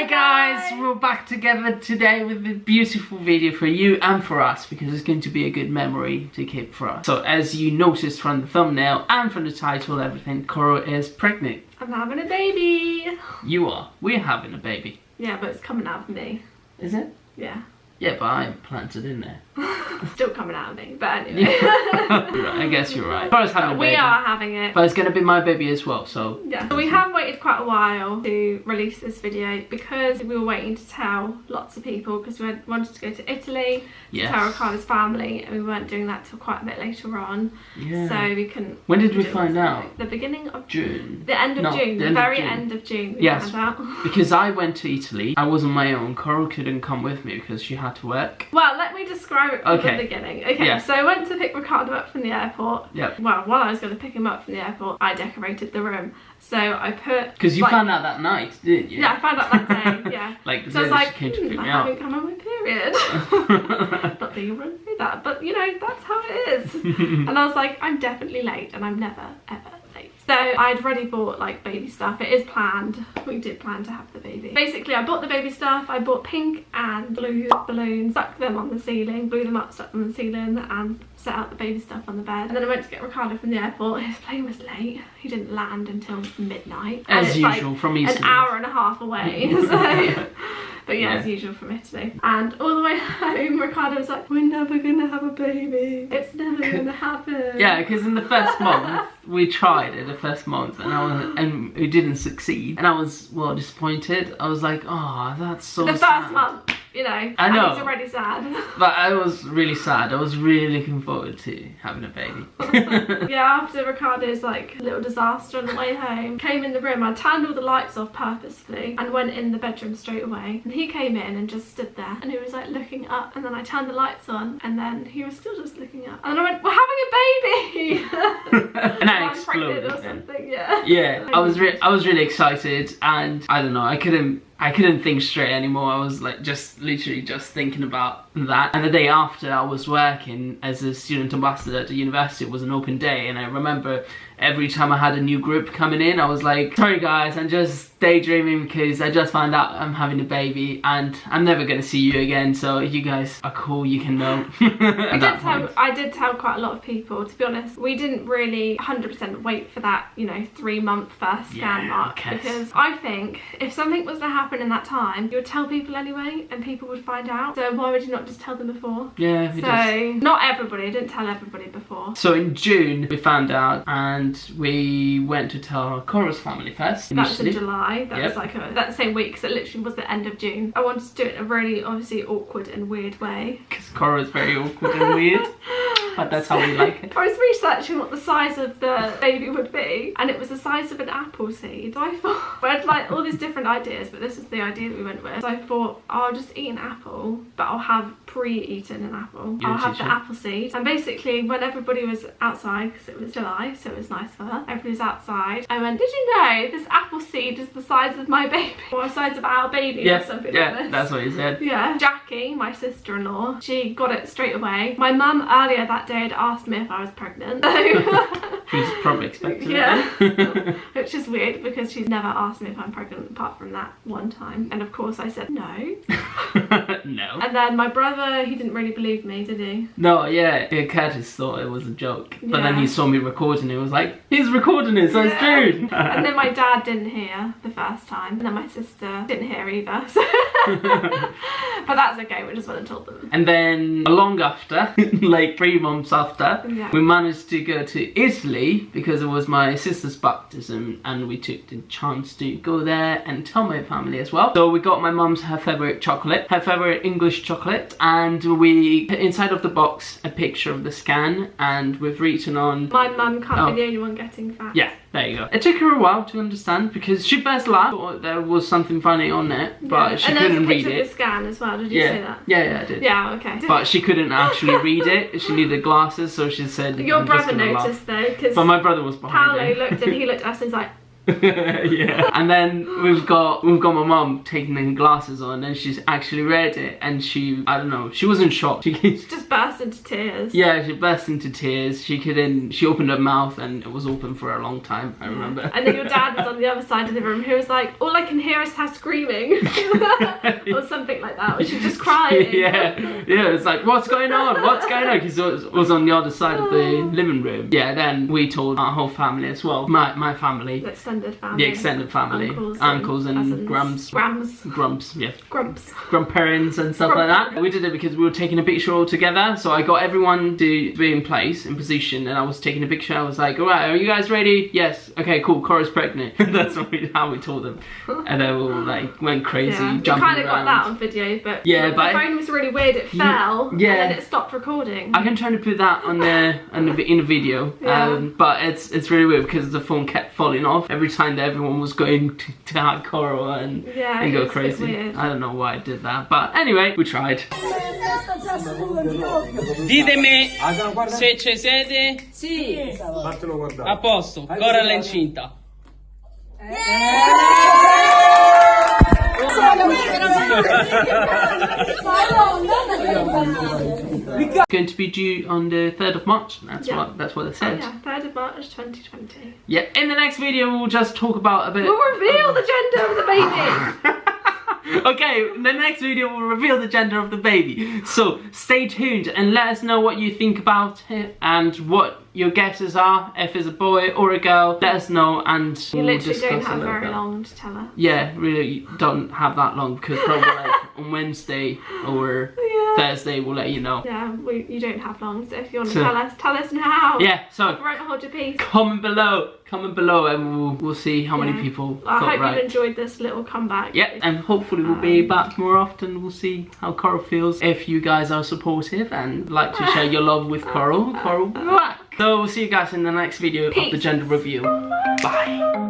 Hi guys, we're back together today with a beautiful video for you and for us because it's going to be a good memory to keep for us. So as you noticed from the thumbnail and from the title everything, Coral is pregnant. I'm having a baby. You are. We're having a baby. Yeah, but it's coming out of me. Is it? Yeah. Yeah, but I planted in there. Still coming out of me, but anyway. I guess you're right. Having we are having it. But it's gonna be my baby as well, so Yeah. So we have waited quite a while to release this video because we were waiting to tell lots of people because we wanted to go to Italy yes. to tell Ricardo's family and we weren't doing that till quite a bit later on. Yeah. So we couldn't. when did we find out? The beginning of June. The end of No, June. the The, very June. end of June. Yes. Because I went to Italy. I was on my own. Coral couldn't come with me because she had to work. Well, let me describe it from Okay. the beginning. Okay, Yeah. so I went to pick Ricardo up from the airport. Yep. Well, while I was going to pick him up from the airport, I decorated the room. So I put. Because you like- found out that night, didn't you? Yeah, I found out that day. Yeah. Like the So I was like, she came to hmm, I haven't come on my period. Not that you wouldn't do that, but you know, that's how it is. and I was like, I'm definitely late, and I'm never, ever. So I'd already bought like baby stuff. It is planned. We did plan to have the baby. Basically, I bought the baby stuff. I bought pink and blue balloons, stuck them on the ceiling, blew them up, stuck them on the ceiling, and set out the baby stuff on the bed. And then I went to get Ricardo from the airport. His plane was late. He didn't land until midnight. And As it's, like, usual from Italy. an hour and a half away. so, but yeah, Yeah. as usual from Italy. And all the way home, Ricardo was like, "We're never gonna have a baby. It's never gonna happen." Yeah, because in the first month we tried it the first month and I was and we didn't succeed and I was well disappointed. I was like, oh, that's so the first sad. month, you know, I know. he's already sad. But I was really sad. I was really looking forward to having a baby. yeah, after Ricardo's like little disaster on the way home, came in the room. I turned all the lights off purposefully and went in the bedroom straight away. And he came in and just stood there and he was like looking up. And then I turned the lights on and then he was still just looking up. And then I went, "We're having a baby." and I I'm exploded. or something. Yeah. Yeah, I was re- I was really excited, and I don't know, I couldn't I couldn't think straight anymore. I was like just literally just thinking about that. And the day after, I was working as a student ambassador at the university. It was an open day, and I remember every time I had a new group coming in, I was like, "Sorry guys, I'm just daydreaming because I just found out I'm having a baby, and I'm never gonna see you again. So you guys are cool, you can know." I did, tell. I did tell quite a lot of people, to be honest, we didn't really 100% wait for that, you know, three month first scan Yeah, mark. Because I think if something was to happen in that time, you would tell people anyway and people would find out. So why would you not just tell them before? Yeah, so, is. not everybody, I didn't tell everybody before. So in June we found out and we went to tell Cora's family first. That was in. July. That Yep. was like a, that same week, so it literally was the end of June. I wanted to do it in a really obviously awkward and weird way. Because Cora is very awkward and weird. But that's how we like it. I was researching what the size of the baby would be, and it was the size of an apple seed. So I thought, I had like all these different ideas, but this is the idea that we went with. So I thought, I'll just eat an apple, but I'll have pre-eaten an apple. You're a I'll have the apple seed. And basically, when everybody was outside, because it was July, so it was nice for her, everybody was outside, I went, did you know this apple seed is the size of my baby? Or the size of our baby or Yeah, something like yeah, this. that's what he said. Yeah. Jackie, my sister-in-law, she got it straight away. My mum earlier that day had asked me if I was pregnant. She was probably expecting Yeah. it. Which is weird because she's never asked me if I'm pregnant apart from that one time. And of course I said no. no. And then my brother, he didn't really believe me, did he? No, yeah, yeah, Curtis thought it was a joke. Yeah. But then he saw me recording it, was like, he's recording it, so it's true. And then my dad didn't hear the first time. And then my sister didn't hear either. So but that's okay, we just went and told them. And then long after, like three months after, Yeah. we managed to go to Italy because it was my sister's baptism and we took the chance to go there and tell my family as well. So we got my mum's her favorite chocolate, her favorite English chocolate, and we put inside of the box a picture of the scan and we've written on My mum can't Oh. be the only one getting fat. yeah, there you go. It took her a while to understand because she first laughed, thought there was something funny on it, but Yeah. she and couldn't a read it. the scan as well, did you say that? yeah, yeah, I did. Yeah, okay. But she couldn't actually read it. She needed glasses, so she said. Your "I'm brother gonna laugh." noticed though, because But my brother was behind Paolo looked and he looked at us and he's like, yeah. And then we've got we've got my mum taking the glasses on and she's actually read it and she I don't know, she wasn't shocked. She Just burst into tears. Yeah, she burst into tears. She couldn't she opened her mouth and it was open for a long time, I remember. And then your dad was on the other side of the room who was like, all I can hear is her screaming. or something like that. Or she's just crying. yeah, yeah, it's like, what's going on? What's going on? Because it was, on the other side of the oh. living room. Yeah, then we told our whole family as well. My my family, The extended family. the extended family, Uncles and uncles and, cousins. grams, Grams. grumps, yeah, Grumps. grandparents and stuff like that. We did it because we were taking a picture all together. So I got everyone to be in place, in position, and I was taking a picture. I was like, all right, are you guys ready? Yes. Okay, cool. Cora's pregnant. That's what we, how we told them. And they all like went crazy, Yeah, we jumping kind of got that on video, but Yeah, the but- phone was really weird. It fell, yeah. and then it stopped recording. I can try to put that on the on the in the video, Yeah. um, but it's it's really weird because the phone kept falling off every time that everyone was going to, to hack Coral and Yeah, and go it's a bit crazy. I don't know why I did that, but anyway, we tried. Ditemi se ci siete. Sì. Fatelo A guardare. posto, Cora l'incinta. Going to be due on the third of March. That's Yeah. what that's what it Oh, said. yeah, 3rd of March 2020. Yeah. In the next video, we'll just talk about a bit. We'll reveal the gender of the baby! okay, in the next video we'll reveal the gender of the baby. So stay tuned and let us know what you think about it and what your guesses are. If it's a boy or a girl, let us know and You we'll literally discuss don't have very bit. long to tell us. Yeah, really don't have that long because probably like on Wednesday or. Thursday we'll let you know. Yeah, we, you don't have long, so if you want to So- tell us, tell us now. Yeah, so Right, hold your peace. comment below, comment below and we'll, we'll see how many people I hope right. you enjoyed this little comeback. Yeah, and hopefully we'll be Um, back more often. We'll see how Coral feels. If you guys are supportive and like to share your love with Coral, Coral be. So we'll see you guys in the next video of the gender review. Bye.